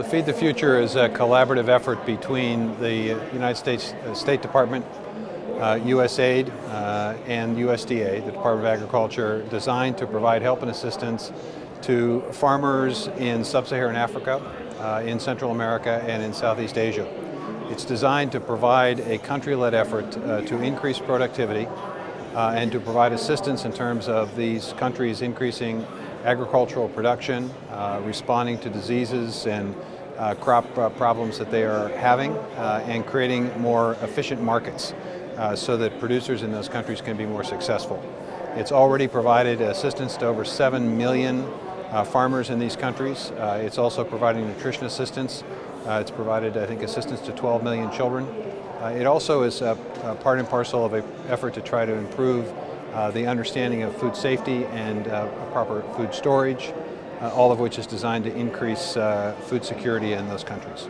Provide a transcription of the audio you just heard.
the Feed the Future is a collaborative effort between the United States uh, State Department, uh, USAID, uh, and USDA, the Department of Agriculture, designed to provide help and assistance to farmers in sub-Saharan Africa, uh, in Central America, and in Southeast Asia. It's designed to provide a country-led effort uh, to increase productivity uh, and to provide assistance in terms of these countries increasing agricultural production, uh, responding to diseases and uh, crop uh, problems that they are having, uh, and creating more efficient markets uh, so that producers in those countries can be more successful. It's already provided assistance to over 7 million uh, farmers in these countries. it's also providing nutrition assistance. it's provided, I think, assistance to 12 million children. it also is part and parcel of an effort to try to improve uh, the understanding of food safety and uh, proper food storage, uh, all of which is designed to increase uh, food security in those countries.